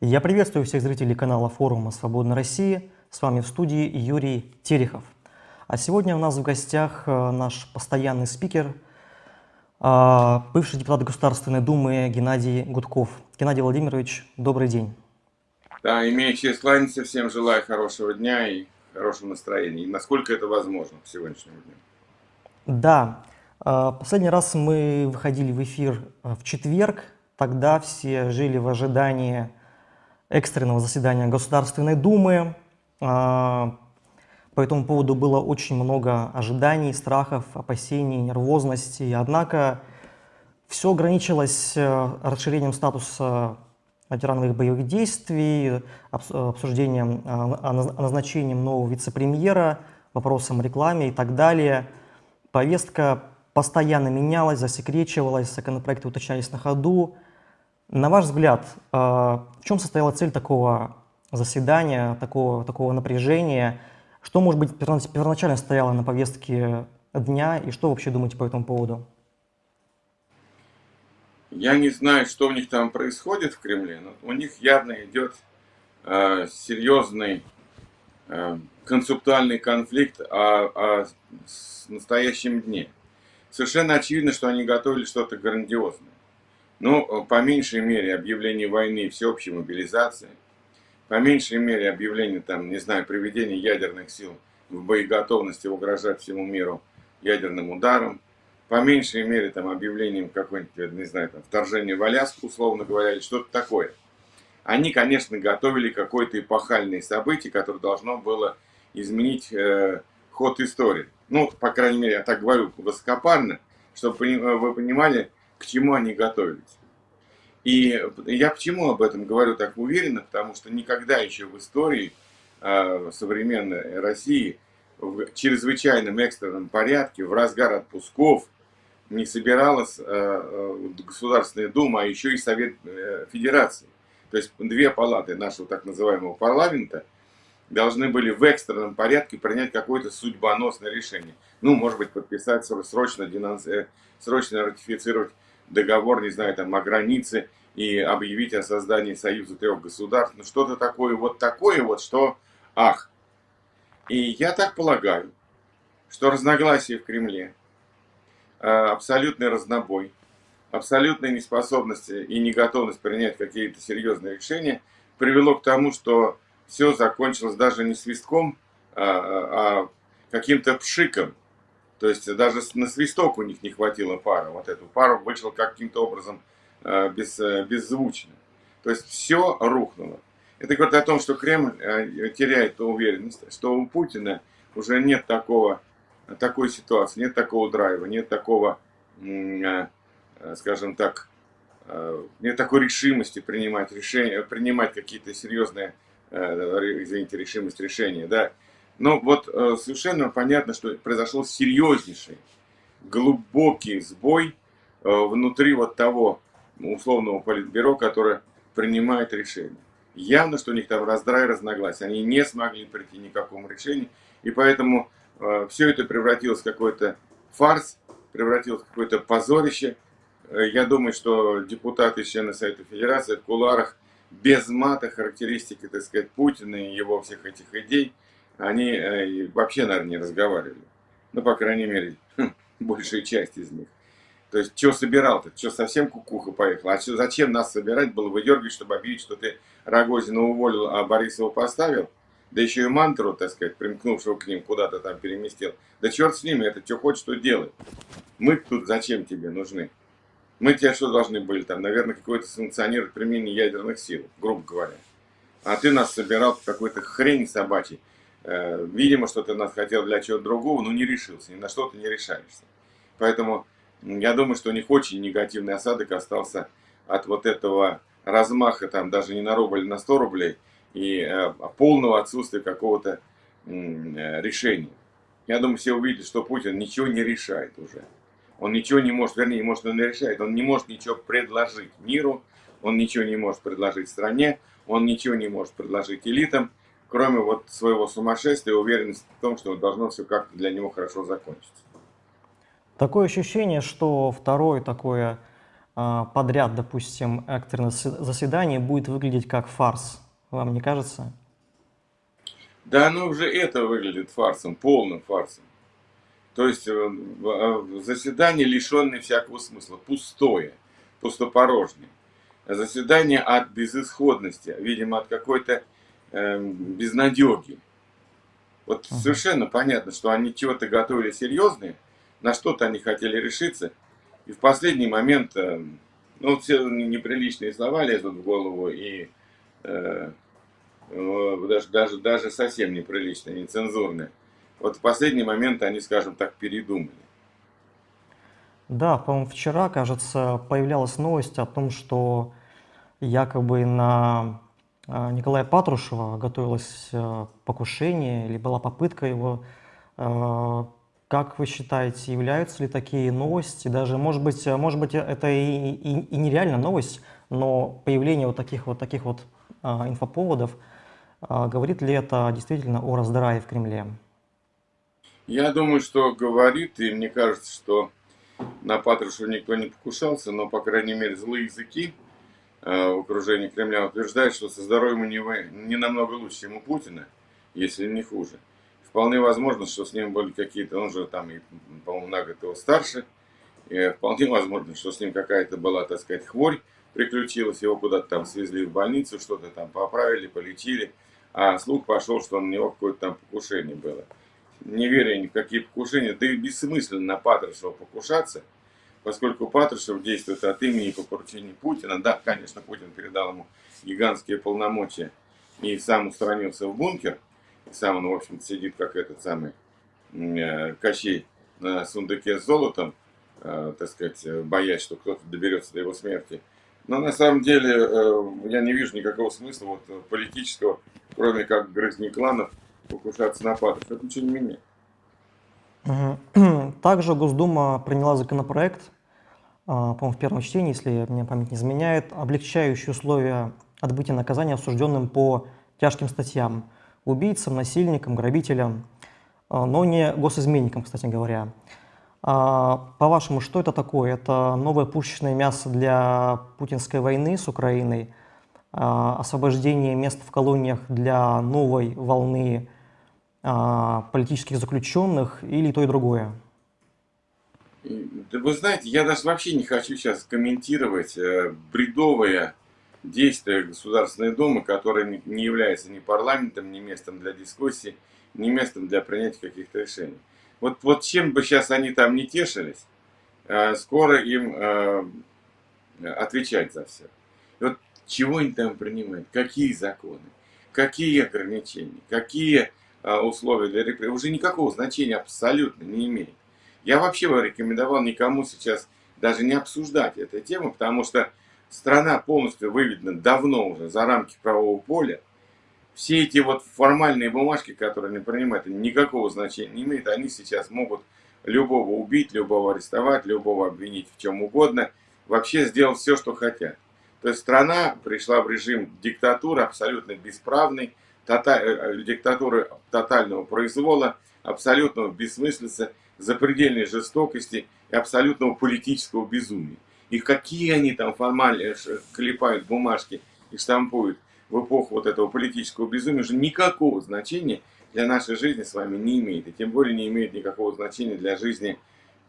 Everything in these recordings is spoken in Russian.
Я приветствую всех зрителей канала форума «Свободная Россия». С вами в студии Юрий Терехов. А сегодня у нас в гостях э, наш постоянный спикер, э, бывший депутат Государственной Думы Геннадий Гудков. Геннадий Владимирович, добрый день. Да, имею честь кланяться, всем желаю хорошего дня и хорошего настроения, и насколько это возможно в сегодняшнем дне. Да, э, последний раз мы выходили в эфир в четверг, тогда все жили в ожидании экстренного заседания Государственной Думы, по этому поводу было очень много ожиданий, страхов, опасений, нервозности. Однако все ограничилось э, расширением статуса ветерановых боевых действий, обсуждением о назначении нового вице-премьера, вопросом рекламе и так далее. Повестка постоянно менялась, засекречивалась, законопроекты уточнялись на ходу. На ваш взгляд, э, в чем состояла цель такого заседания, такого, такого напряжения – что, может быть, первоначально стояло на повестке дня и что вообще думаете по этому поводу? Я не знаю, что у них там происходит в Кремле, но у них явно идет э, серьезный э, концептуальный конфликт о, о настоящем дне. Совершенно очевидно, что они готовили что-то грандиозное. Ну, по меньшей мере, объявление войны всеобщей мобилизации – по меньшей мере объявление, там, не знаю, приведения ядерных сил в боеготовности угрожать всему миру ядерным ударом, по меньшей мере там объявлением какой-нибудь, не знаю, там, вторжения в Аляску, условно говоря, или что-то такое. Они, конечно, готовили какое-то эпохальное событие, которое должно было изменить э, ход истории. Ну, по крайней мере, я так говорю высокопарно, чтобы вы понимали, к чему они готовились. И я почему об этом говорю так уверенно, потому что никогда еще в истории э, современной России в чрезвычайном экстренном порядке, в разгар отпусков, не собиралась э, Государственная Дума, а еще и Совет э, Федерации. То есть две палаты нашего так называемого парламента должны были в экстренном порядке принять какое-то судьбоносное решение. Ну, может быть, подписать срочно, срочно ратифицировать договор, не знаю, там, о границе и объявить о создании Союза трех государств. Ну, что-то такое, вот такое вот, что ах. И я так полагаю, что разногласия в Кремле, а, абсолютный разнобой, абсолютная неспособность и неготовность принять какие-то серьезные решения привело к тому, что все закончилось даже не свистком, а, а каким-то пшиком. То есть даже на свисток у них не хватило пара. Вот эту пару вышел каким-то образом э, без, э, беззвучно. То есть все рухнуло. Это говорит о том, что Кремль э, теряет уверенность, что у Путина уже нет такого, такой ситуации, нет такого драйва, нет такого, скажем так, нет такой решимости принимать решения, принимать какие-то серьезные, извините, решимость решения, да, но вот э, совершенно понятно, что произошел серьезнейший, глубокий сбой э, внутри вот того условного политбюро, которое принимает решение. Явно, что у них там раздрай, разногласия. Они не смогли прийти ни к какому решению. И поэтому э, все это превратилось в какой-то фарс, превратилось в какое-то позорище. Я думаю, что депутаты, члены Совета Федерации в куларах без мата характеристики, так сказать, Путина и его всех этих идей – они э, вообще, наверное, не разговаривали. Ну, по крайней мере, большая часть из них. То есть, что собирал-то? Что, совсем кукуха поехала? А что, зачем нас собирать было выдергивать, чтобы объявить, что ты Рогозина уволил, а Борисова поставил? Да еще и мантру, так сказать, примкнувшего к ним, куда-то там переместил. Да черт с ними, это что хочешь, что делай. Мы тут зачем тебе нужны? Мы тебе что должны были там, наверное, какое-то санкционировать применение ядерных сил, грубо говоря. А ты нас собирал какой-то хрень собачий. Э, видимо, что ты нас хотел для чего-то другого, но не решился, ни на что ты не решаешься. Поэтому я думаю, что у них очень негативный осадок остался от вот этого размаха, там даже не на рубль, на 100 рублей, и э, полного отсутствия какого-то э, решения. Я думаю, все увидели, что Путин ничего не решает уже. Он ничего не может, вернее, может, он не решает, он не может ничего предложить миру, он ничего не может предложить стране, он ничего не может предложить элитам, кроме вот своего сумасшествия, уверенности в том, что должно все как-то для него хорошо закончиться. Такое ощущение, что второе такое а, подряд, допустим, экстренное заседание будет выглядеть как фарс. Вам не кажется? Да, оно уже это выглядит фарсом, полным фарсом. То есть э, э, заседание, лишенное всякого смысла, пустое, пустопорожнее. Заседание от безысходности, видимо, от какой-то э, безнадеги. Вот uh -huh. совершенно понятно, что они чего-то готовили серьезное, на что-то они хотели решиться, и в последний момент, э, ну, все неприличные слова лезут в голову, и э, даже, даже, даже совсем неприличные, нецензурные. Вот в последний момент они, скажем так, передумали. Да, по-моему, вчера, кажется, появлялась новость о том, что якобы на э, Николая Патрушева готовилось э, покушение или была попытка его как вы считаете, являются ли такие новости, даже, может быть, может быть это и, и, и нереально новость, но появление вот таких вот, таких вот а, инфоповодов, а, говорит ли это действительно о раздрае в Кремле? Я думаю, что говорит, и мне кажется, что на Патрушева никто не покушался, но, по крайней мере, злые языки э, в окружении Кремля утверждают, что со здоровьем у него не намного лучше, чем у Путина, если не хуже. Вполне возможно, что с ним были какие-то, он же там, по-моему, на год его старше, и вполне возможно, что с ним какая-то была, так сказать, хворь приключилась, его куда-то там свезли в больницу, что-то там поправили, полечили, а слух пошел, что у него какое-то там покушение было. Не веря ни в какие покушения, да и бессмысленно на Патрушева покушаться, поскольку Патрушев действует от имени по поручению Путина. Да, конечно, Путин передал ему гигантские полномочия и сам устранился в бункер, сам он, в общем-то, сидит как этот самый э, Кощей на сундуке с золотом, э, так сказать, боясь, что кто-то доберется до его смерти. Но на самом деле э, я не вижу никакого смысла вот, политического, кроме как грызни кланов, покушаться на патров. Это ничего не меняет. Также Госдума приняла законопроект, по-моему, в первом чтении, если мне память не изменяет, облегчающие условия отбытия наказания осужденным по тяжким статьям убийцам, насильникам, грабителям, а, но не госизменникам, кстати говоря. А, по-вашему, что это такое? Это новое пушечное мясо для путинской войны с Украиной, а, освобождение мест в колониях для новой волны политических заключенных или то и другое? Вы знаете, я даже вообще не хочу сейчас комментировать э, бредовые действия Государственной Думы, которая не является ни парламентом, ни местом для дискуссии, ни местом для принятия каких-то решений. Вот, вот чем бы сейчас они там не тешились, а, скоро им а, отвечать за все. Вот чего они там принимают, какие законы, какие ограничения, какие а, условия для репрессий, уже никакого значения абсолютно не имеет. Я вообще бы рекомендовал никому сейчас даже не обсуждать эту тему, потому что страна полностью выведена давно уже за рамки правового поля, все эти вот формальные бумажки, которые они принимают, никакого значения не имеют. Они сейчас могут любого убить, любого арестовать, любого обвинить в чем угодно, вообще сделать все, что хотят. То есть страна пришла в режим диктатуры абсолютно бесправной, тота э, э, диктатуры тотального произвола, абсолютного бессмыслица, запредельной жестокости и абсолютного политического безумия. И какие они там формально клепают бумажки и штампуют в эпоху вот этого политического безумия, уже никакого значения для нашей жизни с вами не имеет. И тем более не имеет никакого значения для жизни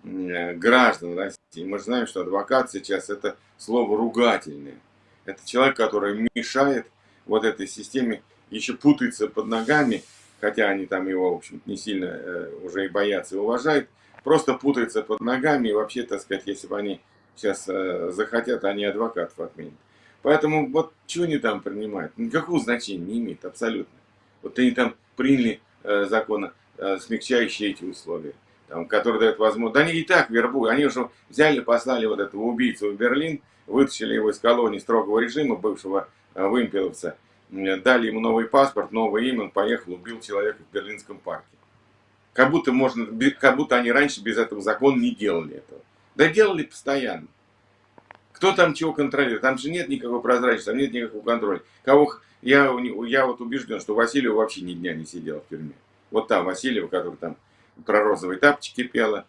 э, граждан России. Мы же знаем, что адвокат сейчас это слово ругательное. Это человек, который мешает вот этой системе, еще путается под ногами, хотя они там его, в общем не сильно э, уже и боятся и уважают, просто путается под ногами, и вообще, так сказать, если бы они сейчас э, захотят, они адвокатов отменят. Поэтому вот что они там принимают, никакого значения не имеет абсолютно. Вот они там приняли э, закон, э, смягчающие эти условия, там, который дает возможность. Да они и так вербуют, они уже взяли, послали вот этого убийцу в Берлин, вытащили его из колонии строгого режима, бывшего э, вымпеловца, дали ему новый паспорт, новое имя, он поехал, убил человека в Берлинском парке. Как будто, можно, как будто они раньше без этого закона не делали этого. Да делали постоянно. Кто там чего контролирует? Там же нет никакой прозрачности, там нет никакого контроля. Кого, я, я вот убежден, что Васильева вообще ни дня не сидела в тюрьме. Вот там Васильева, которая там про розовые тапочки пела,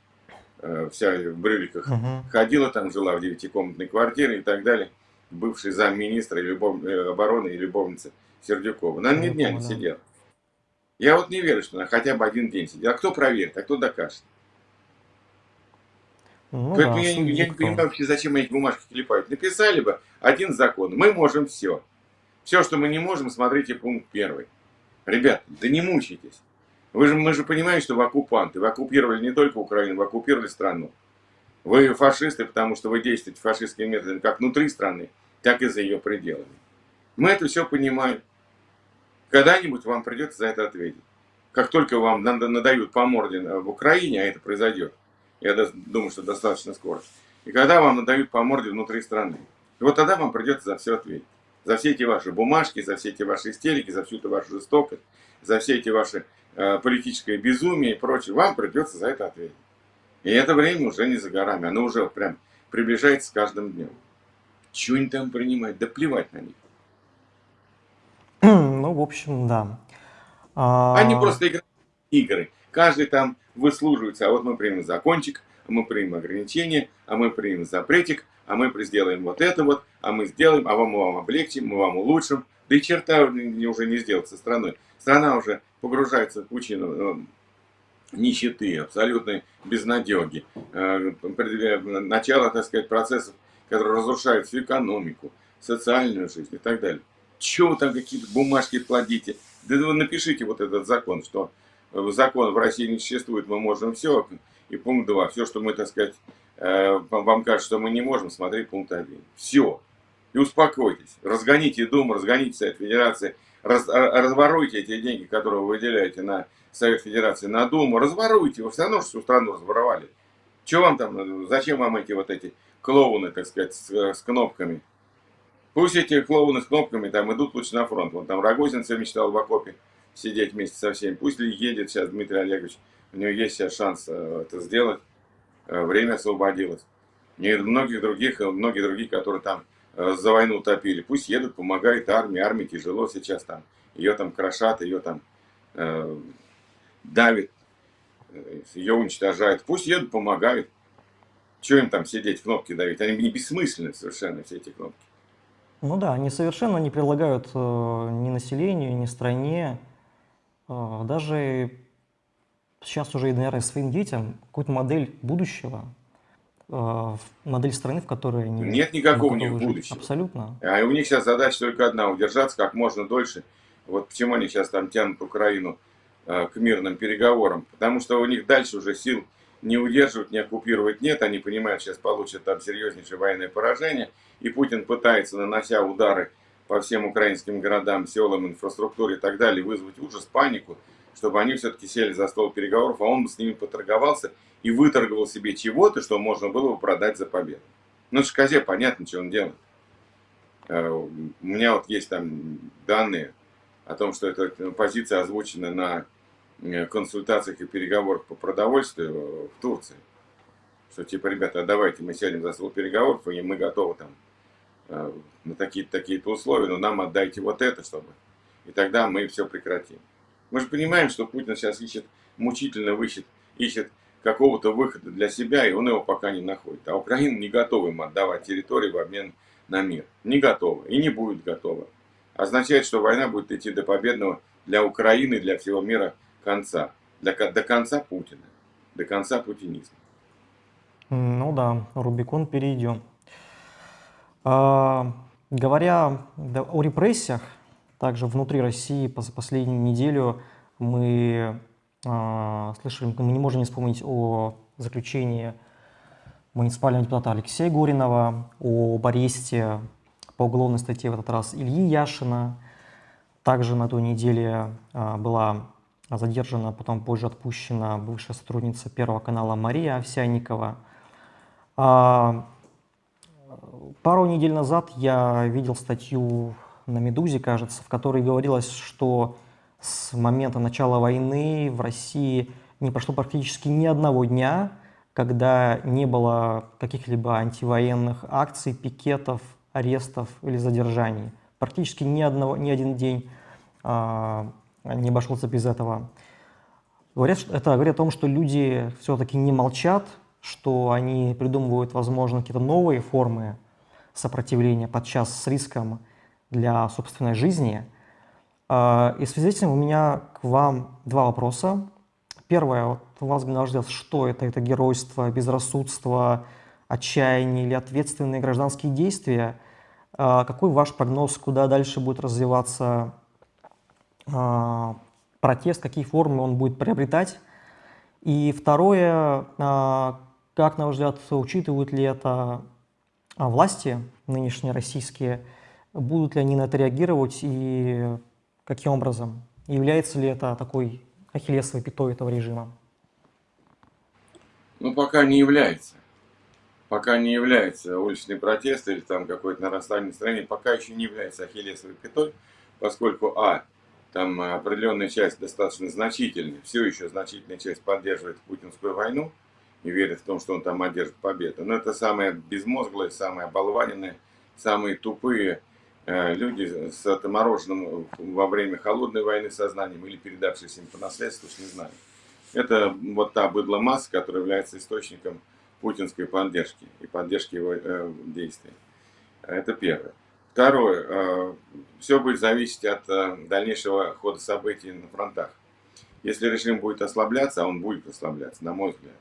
э, вся в брюликах, Мгм. ходила там, жила в девятикомнатной квартире и так далее, бывший замминистра и любов... э, обороны и любовница Сердюкова. Она ни дня не сидела. Я вот не верю, что она хотя бы один день сидела. А кто проверит, а кто докажет? Ну Поэтому да, я, я не понимаю вообще, зачем эти бумажки клепают. Написали бы один закон. Мы можем все. Все, что мы не можем, смотрите пункт первый. Ребят, да не мучайтесь. Вы же, мы же понимаем, что вы оккупанты. Вы оккупировали не только Украину, вы оккупировали страну. Вы фашисты, потому что вы действуете фашистскими методами как внутри страны, так и за ее пределами. Мы это все понимаем. Когда-нибудь вам придется за это ответить. Как только вам нада- надают по морде в Украине, а это произойдет, я думаю, что достаточно скоро, и когда вам надают по морде внутри страны, вот тогда вам придется за все ответить. За все эти ваши бумажки, за все эти ваши истерики, за всю эту вашу жестокость, за все эти ваши э, политическое безумие и прочее, вам придется за это ответить. И это время уже не за горами, оно уже прям приближается с каждым днем. Чего они там принимать? Да плевать на них. Ну, в общем, да. А, Они просто играют игры. Каждый там выслуживается. А вот мы примем закончик, а мы примем ограничение, а мы примем запретик, а мы сделаем вот это вот, а мы сделаем, а вам, мы вам облегчим, мы вам улучшим. Да и черта уже не сделать со страной. Страна уже погружается в э, нищеты, абсолютной безнадеги, э, начало, так сказать, процессов, которые разрушают всю экономику, социальную жизнь и так далее. Чего вы там какие-то бумажки плодите? Да вы напишите вот этот закон, что закон в России не существует, мы можем все. И пункт 2, все, что мы, так сказать, э, вам кажется, что мы не можем, смотри пункт 1. Все. И успокойтесь. Разгоните Думу, разгоните Совет Федерации, раз- а- разворуйте эти деньги, которые вы выделяете на Совет Федерации, на Думу, разворуйте. Вы все равно всю страну разворовали. Чего вам там, надо? зачем вам эти вот эти клоуны, так сказать, с, э, с кнопками? Пусть эти клоуны с кнопками там идут лучше на фронт. Вон там Рогозин мечтал в окопе сидеть вместе со всеми. Пусть ли едет сейчас Дмитрий Олегович. У него есть сейчас шанс э, это сделать. Э, Время освободилось. И многих других, э, многие другие, которые там э, за войну топили. Пусть едут, помогает армии. Армии тяжело сейчас там. Ее там крошат, ее там э, давит, э, ее уничтожают. Пусть едут, помогают. Чего им там сидеть, кнопки давить? Они не бессмысленны совершенно, все эти кнопки. Ну да, они совершенно не предлагают э, ни населению, ни стране, э, даже сейчас уже, наверное, своим детям какую-то модель будущего, э, модель страны, в которой они Нет никакого у них будущего. Абсолютно. А у них сейчас задача только одна – удержаться как можно дольше. Вот почему они сейчас там тянут Украину э, к мирным переговорам. Потому что у них дальше уже сил не удерживать, не оккупировать нет. Они понимают, сейчас получат там серьезнейшее военное поражение. И Путин пытается, нанося удары по всем украинским городам, селам, инфраструктуре и так далее, вызвать ужас, панику, чтобы они все-таки сели за стол переговоров, а он бы с ними поторговался и выторговал себе чего-то, что можно было бы продать за победу. Ну, Шказе понятно, что он делает. Э, У меня вот есть там данные о том, что эта позиция озвучена на э, консультациях и переговорах по продовольствию э, в Турции. Что типа, ребята, а давайте мы сядем за стол переговоров, и мы готовы там э, на такие-то такие-то условия, но нам отдайте вот это, чтобы... И тогда мы все прекратим. Мы же понимаем, что Путин сейчас ищет, мучительно ищет, ищет какого-то выхода для себя, и он его пока не находит. А Украина не готова ему отдавать территории в обмен на мир. Не готова и не будет готова. Означает, что война будет идти до победного для Украины и для всего мира конца. Для, до конца Путина. До конца путинизма. Ну да, Рубикон перейдем. А, говоря о репрессиях, также внутри России за последнюю неделю мы слышали, мы не можем не вспомнить о заключении муниципального депутата Алексея Горинова, об аресте по уголовной статье в этот раз Ильи Яшина. Также на той неделе а, была задержана, потом позже отпущена бывшая сотрудница Первого канала Мария Овсянникова. А, Пару недель назад я видел статью на «Медузе», кажется, в которой говорилось, что с момента начала войны в России не прошло практически ни одного дня, когда не было каких-либо антивоенных акций, пикетов, арестов или задержаний. Практически ни, одного, ни один день а, не обошелся без этого. Говорят, это говорит о том, что люди все-таки не молчат, что они придумывают, возможно, какие-то новые формы сопротивления, подчас с риском для собственной жизни. А, и в связи с этим у меня к вам два вопроса. Первое, вот вас бы что это? Это геройство, безрассудство, отчаяние или ответственные гражданские действия? А, какой ваш прогноз, куда дальше будет развиваться а, протест, какие формы он будет приобретать? И второе, как, на ваш взгляд, учитывают ли это власти нынешние российские, будут ли они на это реагировать и каким образом? Является ли это такой ахиллесовой пятой этого режима? Ну, пока не является. Пока не является уличный протест или там какое-то нарастание настроения, пока еще не является ахиллесовой пятой, поскольку, а, там определенная часть достаточно значительная, все еще значительная часть поддерживает путинскую войну и верит в том, что он там одержит победу. Но это самые безмозглые, самые оболваненные, самые тупые люди с отмороженным во время холодной войны сознанием или передавшиеся им по наследству, не знаю. Это вот та быдло масса, которая является источником путинской поддержки и поддержки его э, действий. Это первое. Второе. Э, все будет зависеть от э, дальнейшего хода событий на фронтах. Если режим будет ослабляться, а он будет ослабляться, на мой взгляд,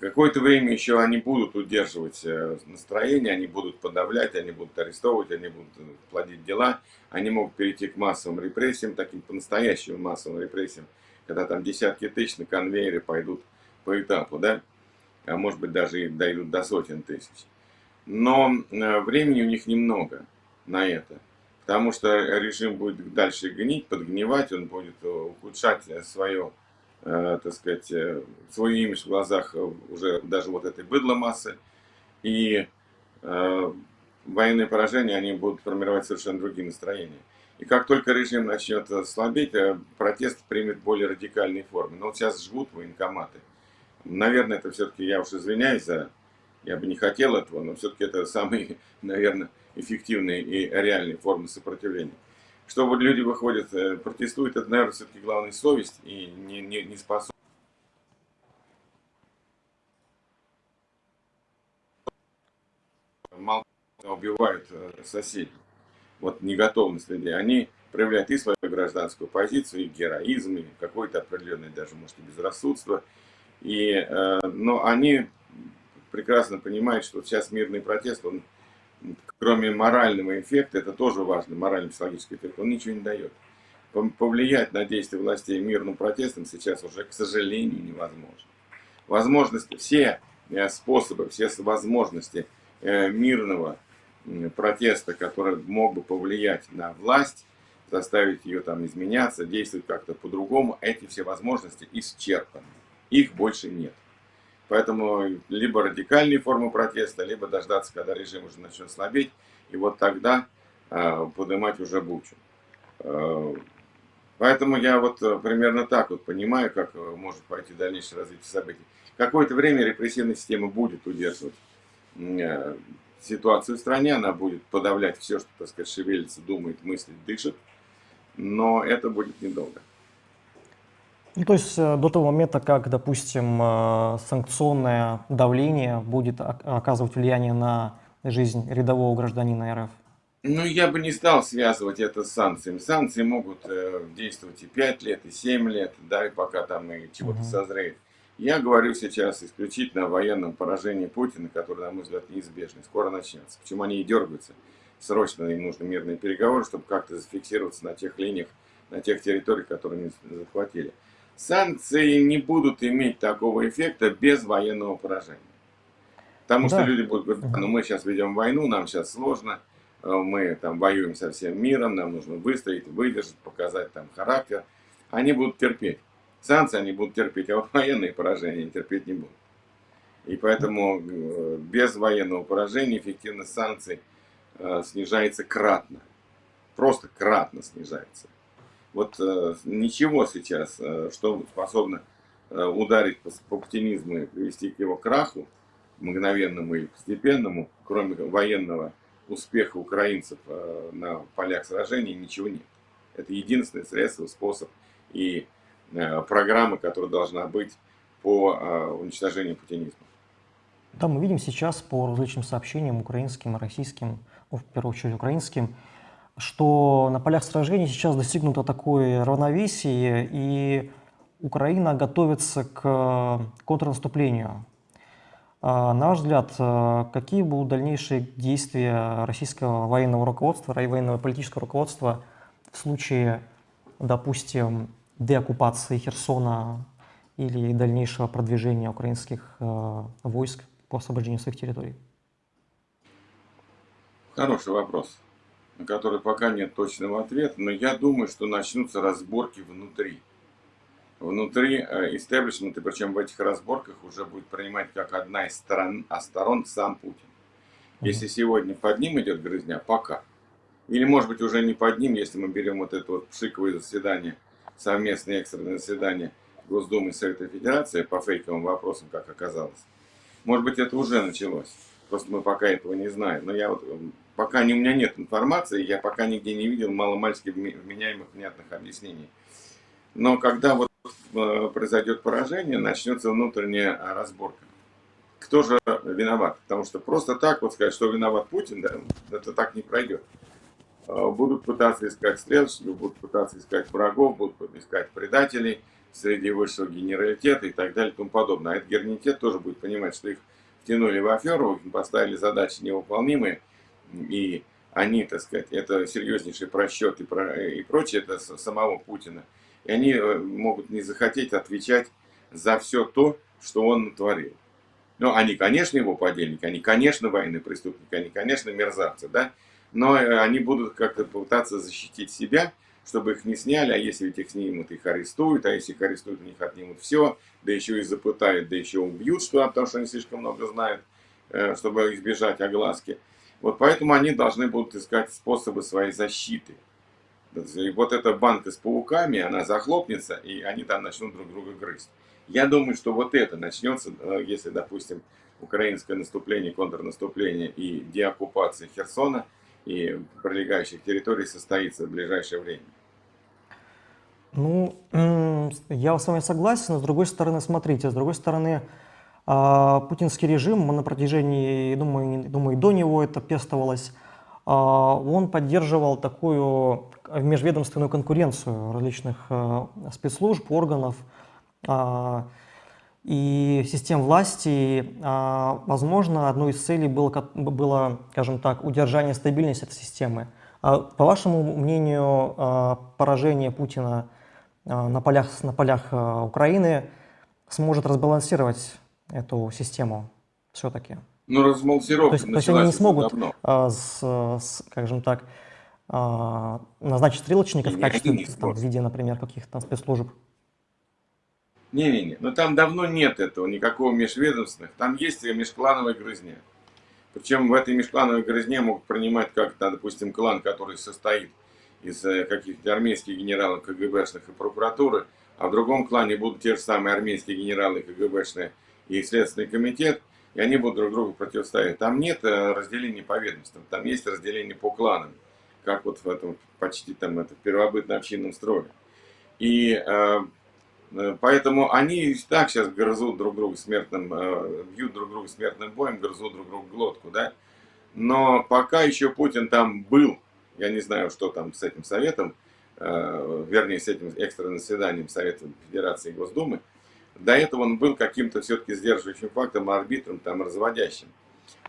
Какое-то время еще они будут удерживать э, настроение, они будут подавлять, они будут арестовывать, они будут э, плодить дела. Они могут перейти к массовым репрессиям, таким по-настоящему массовым репрессиям, когда там десятки тысяч на конвейере пойдут по этапу, да? А может быть даже и дойдут до сотен тысяч. Но э, времени у них немного на это. Потому что режим будет дальше гнить, подгнивать, он будет ухудшать свое так сказать, э, свой имидж в глазах э, уже даже вот этой быдло массы. И э, военные поражения, они будут формировать совершенно другие настроения. И как только режим начнет слабеть, протест примет более радикальные формы. Но вот сейчас жгут военкоматы. Наверное, это все-таки, я уж извиняюсь за... Я бы не хотел этого, но все-таки это самые, наверное, эффективные и реальные формы сопротивления что вот люди выходят, э, протестуют, это, наверное, все-таки главная совесть и не, не, не способность. Убивают э, соседей. Вот неготовность людей. Они проявляют и свою гражданскую позицию, и героизм, и какое-то определенное даже, может, и безрассудство. И, э, но они прекрасно понимают, что сейчас мирный протест, он кроме морального эффекта, это тоже важно, морально-психологический эффект, он ничего не дает. Повлиять на действия властей мирным протестом сейчас уже, к сожалению, невозможно. Возможности, все э, способы, все возможности э, мирного протеста, который мог бы повлиять на власть, заставить ее там изменяться, действовать как-то по-другому, эти все возможности исчерпаны. Их больше нет. Поэтому либо радикальные формы протеста, либо дождаться, когда режим уже начнет слабеть, и вот тогда э, поднимать уже бучу. Э, поэтому я вот э, примерно так вот понимаю, как э, может пойти дальнейшее развитие событий. Какое-то время репрессивная система будет удерживать э, ситуацию в стране, она будет подавлять все, что, так сказать, шевелится, думает, мыслит, дышит, но это будет недолго. Ну, то есть э, до того момента, как, допустим, э, санкционное давление будет оказывать влияние на жизнь рядового гражданина РФ? Ну, я бы не стал связывать это с санкциями. Санкции могут э, действовать и 5 лет, и 7 лет, да, и пока там и чего-то угу. созреет. Я говорю сейчас исключительно о военном поражении Путина, которое, на мой взгляд, неизбежно. Скоро начнется. Почему они и дергаются? Срочно им нужны мирные переговоры, чтобы как-то зафиксироваться на тех линиях, на тех территориях, которые они захватили. Санкции не будут иметь такого эффекта без военного поражения. Потому да. что люди будут говорить, ну мы сейчас ведем войну, нам сейчас сложно, э, мы там воюем со всем миром, нам нужно выстоять, выдержать, показать там характер. Они будут терпеть. Санкции они будут терпеть, а вот военные поражения терпеть не будут. И поэтому э, без военного поражения эффективность санкций э, снижается кратно. Просто кратно снижается. Вот э, ничего сейчас, э, что способно э, ударить по, по путинизму и привести к его краху, мгновенному или постепенному, кроме военного успеха украинцев э, на полях сражений, ничего нет. Это единственное средство, способ и э, программа, которая должна быть по э, уничтожению путинизма. Да, мы видим сейчас по различным сообщениям украинским и российским, ну, в первую очередь украинским, что на полях сражений сейчас достигнуто такое равновесие, и Украина готовится к контрнаступлению. А, на ваш взгляд, а, какие будут дальнейшие действия российского военного руководства, военного политического руководства в случае, допустим, деоккупации Херсона или дальнейшего продвижения украинских а, войск по освобождению своих территорий? Хороший вопрос, на который пока нет точного ответа, но я думаю, что начнутся разборки внутри внутри э, истеблишмента, причем в этих разборках уже будет принимать как одна из сторон, а сторон сам Путин. Если сегодня под ним идет грызня, пока. Или может быть уже не под ним, если мы берем вот это вот пшиковое заседание, совместное экстренное заседание Госдумы и Совета Федерации по фейковым вопросам, как оказалось. Может быть это уже началось. Просто мы пока этого не знаем. Но я вот, пока не, у меня нет информации, я пока нигде не видел маломальски вменяемых внятных объяснений. Но когда вот Э, произойдет поражение, начнется внутренняя разборка. Кто же виноват? Потому что просто так вот сказать, что виноват Путин, да, это так не пройдет. Э, будут пытаться искать стрелочников, будут пытаться искать врагов, будут искать предателей среди высшего генералитета и так далее и тому подобное. А этот генералитет тоже будет понимать, что их втянули в аферу, поставили задачи невыполнимые, и они, так сказать, это серьезнейший просчет и, про, и прочее, это самого Путина – и они э, могут не захотеть отвечать за все то, что он натворил. Ну, они, конечно, его подельники, они, конечно, военные преступники, они, конечно, мерзавцы, да, но э, они будут как-то пытаться защитить себя, чтобы их не сняли, а если ведь их снимут, их арестуют, а если их арестуют, у них отнимут все, да еще и запытают, да еще убьют, что, потому что они слишком много знают, э, чтобы избежать огласки. Вот поэтому они должны будут искать способы своей защиты. И вот эта банка с пауками, она захлопнется, и они там начнут друг друга грызть. Я думаю, что вот это начнется, э, если, допустим, украинское наступление, контрнаступление и деоккупация Херсона и прилегающих территорий состоится в ближайшее время. Ну, я с вами согласен, но с другой стороны, смотрите, с другой стороны, а, путинский режим на протяжении, думаю, думаю, и до него это пестовалось, а, он поддерживал такую межведомственную конкуренцию различных э, спецслужб, органов а, и систем власти. А, возможно, одной из целей было, было, скажем так, удержание стабильности этой системы. По вашему мнению, поражение Путина на полях, на полях Украины сможет разбалансировать эту систему все-таки? Ну, размалсировка то есть, то есть они не смогут, а, с, с, скажем так, а, назначить стрелочников в качестве, там, в виде, например, каких-то спецслужб? Не-не-не, но там давно нет этого, никакого межведомственных. Там есть межклановая грызня. Причем в этой межклановой грызне могут принимать как, допустим, клан, который состоит из э, каких-то армейских генералов КГБшных и прокуратуры, а в другом клане будут те же самые армейские генералы КГБшные и Следственный комитет, и они будут друг другу противостоять. Там нет э, разделения по ведомствам, там есть разделение по кланам, как вот в этом почти там это первобытно-общинном строе. И э, э, поэтому они так сейчас грызут друг друга смертным, э, бьют друг друга смертным боем, грызут друг друга глотку, да. Но пока еще Путин там был, я не знаю, что там с этим советом, э, вернее, с этим экстренным заседанием Совета Федерации и Госдумы, до этого он был каким-то все-таки сдерживающим фактором, арбитром, там, разводящим.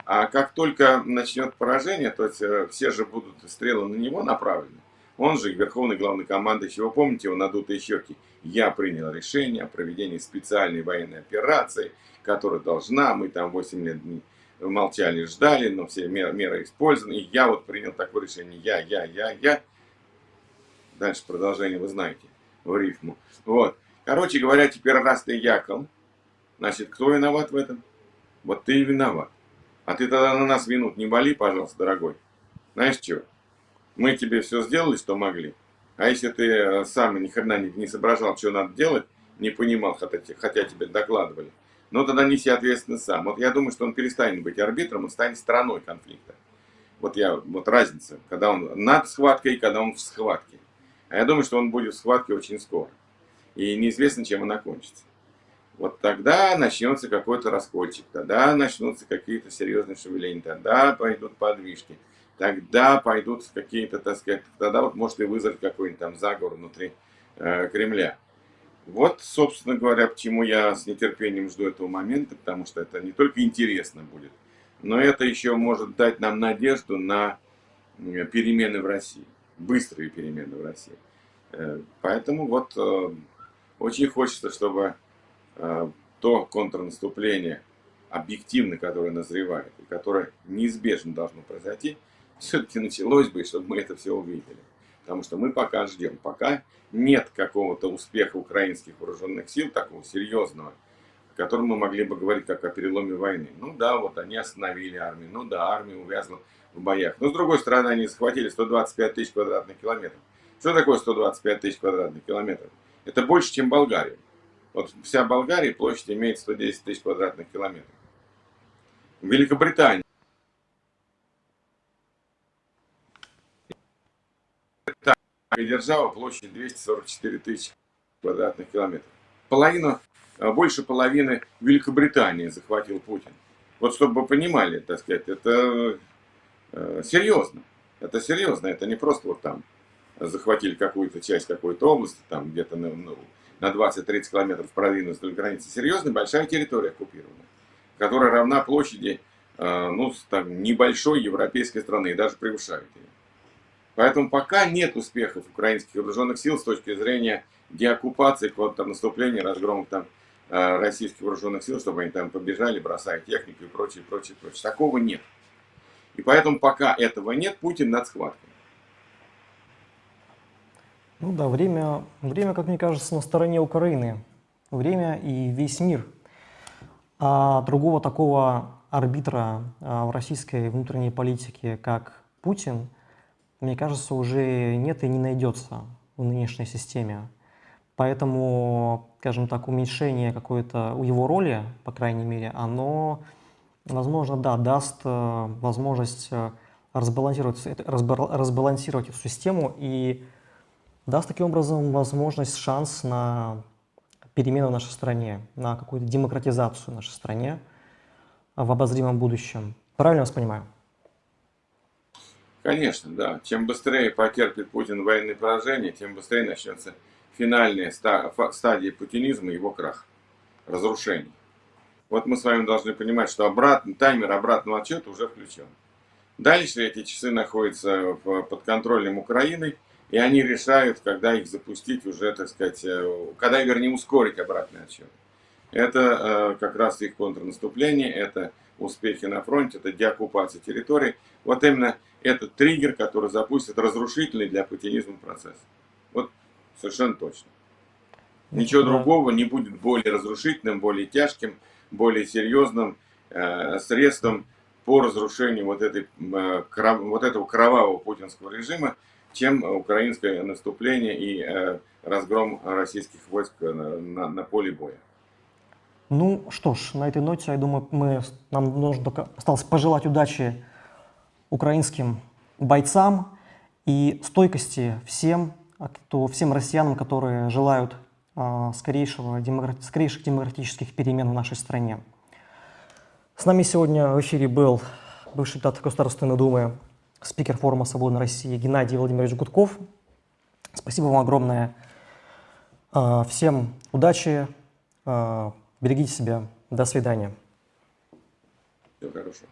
А как только начнет поражение, то есть э, все же будут стрелы на него направлены. Он же верховный главный командующий. Вы помните его надутые щеки? Я принял решение о проведении специальной военной операции, которая должна, мы там 8 лет молчали, ждали, но все меры, меры использованы. И я вот принял такое решение. Я, я, я, я. Дальше продолжение вы знаете в рифму. Вот. Короче говоря, теперь раз ты якол, значит, кто виноват в этом? Вот ты и виноват. А ты тогда на нас винут не боли, пожалуйста, дорогой. Знаешь что? Мы тебе все сделали, что могли. А если ты э, сам ни хрена не, не соображал, что надо делать, не понимал, хотя, хотя тебе докладывали, ну тогда неси ответственность сам. Вот я думаю, что он перестанет быть арбитром, он станет стороной конфликта. Вот я, вот разница, когда он над схваткой когда он в схватке. А я думаю, что он будет в схватке очень скоро и неизвестно, чем она кончится. вот тогда начнется какой-то раскольчик, тогда начнутся какие-то серьезные шевеления, тогда пойдут подвижки, тогда пойдут какие-то, так сказать, тогда вот может и вызвать какой-нибудь там заговор внутри э, Кремля. Вот, собственно говоря, почему я с нетерпением жду этого момента, потому что это не только интересно будет, но это еще может дать нам надежду на перемены в России, быстрые перемены в России. Э, поэтому вот э, очень хочется, чтобы э, то контрнаступление, объективно, которое назревает, и которое неизбежно должно произойти, все-таки началось бы, чтобы мы это все увидели. Потому что мы пока ждем, пока нет какого-то успеха украинских вооруженных сил, такого серьезного, о котором мы могли бы говорить как о переломе войны. Ну да, вот они остановили армию, ну да, армия увязла в боях. Но с другой стороны, они захватили 125 тысяч квадратных километров. Что такое 125 тысяч квадратных километров? Это больше, чем Болгария. Вот вся Болгария площадь имеет 110 тысяч квадратных километров. Великобритания. Держава площадь 244 тысячи квадратных километров. Половину, а, больше половины Великобритании захватил Путин. Вот чтобы вы понимали, так сказать, это э, серьезно. Это серьезно, это не просто вот там захватили какую-то часть какой-то области, там где-то ну, ну, на 20-30 километров продвинулись вдоль границы. Серьезно, большая территория оккупирована, которая равна площади э, ну, там, небольшой европейской страны и даже превышает ее. Поэтому пока нет успехов украинских вооруженных сил с точки зрения деоккупации, контрнаступления, разгрома там э, российских вооруженных сил, чтобы они там побежали, бросая технику и прочее, прочее, прочее. Такого нет. И поэтому пока этого нет, Путин над схваткой. Ну да, время, время, как мне кажется, на стороне Украины. Время и весь мир. А другого такого арбитра а, в российской внутренней политике, как Путин, мне кажется, уже нет и не найдется в нынешней системе. Поэтому, скажем так, уменьшение какой-то его роли, по крайней мере, оно, возможно, да, даст э, возможность э, разбалансировать, разбалансировать эту систему и даст таким образом возможность, шанс на перемены в нашей стране, на какую-то демократизацию в нашей стране в обозримом будущем. Правильно вас понимаю? Конечно, да. Чем быстрее потерпит Путин военное поражение, тем быстрее начнется финальная стадия путинизма, его крах, разрушение. Вот мы с вами должны понимать, что обратный, таймер обратного отчета уже включен. Дальше эти часы находятся под контролем Украины, и они решают, когда их запустить уже, так сказать, э, когда, вернее, ускорить обратный отчет. Это э, как раз их контрнаступление, это успехи на фронте, это деоккупация территорий. Вот именно этот триггер, который запустит разрушительный для путинизма процесс. Вот совершенно точно. Ничего да. другого не будет более разрушительным, более тяжким, более серьезным э, средством по разрушению вот, этой, э, кров, вот этого кровавого путинского режима, чем украинское наступление и э, разгром российских войск на, на, на поле боя. Ну что ж, на этой ноте, я думаю, мы, нам нужно только осталось пожелать удачи украинским бойцам и стойкости всем, кто, всем россиянам, которые желают а, скорейшего, демократ, скорейших демократических перемен в нашей стране. С нами сегодня в эфире был бывший депутат Государственной Думы спикер форума «Свободной России» Геннадий Владимирович Гудков. Спасибо вам огромное. А, всем удачи, а, берегите себя. До свидания. Всего хорошего.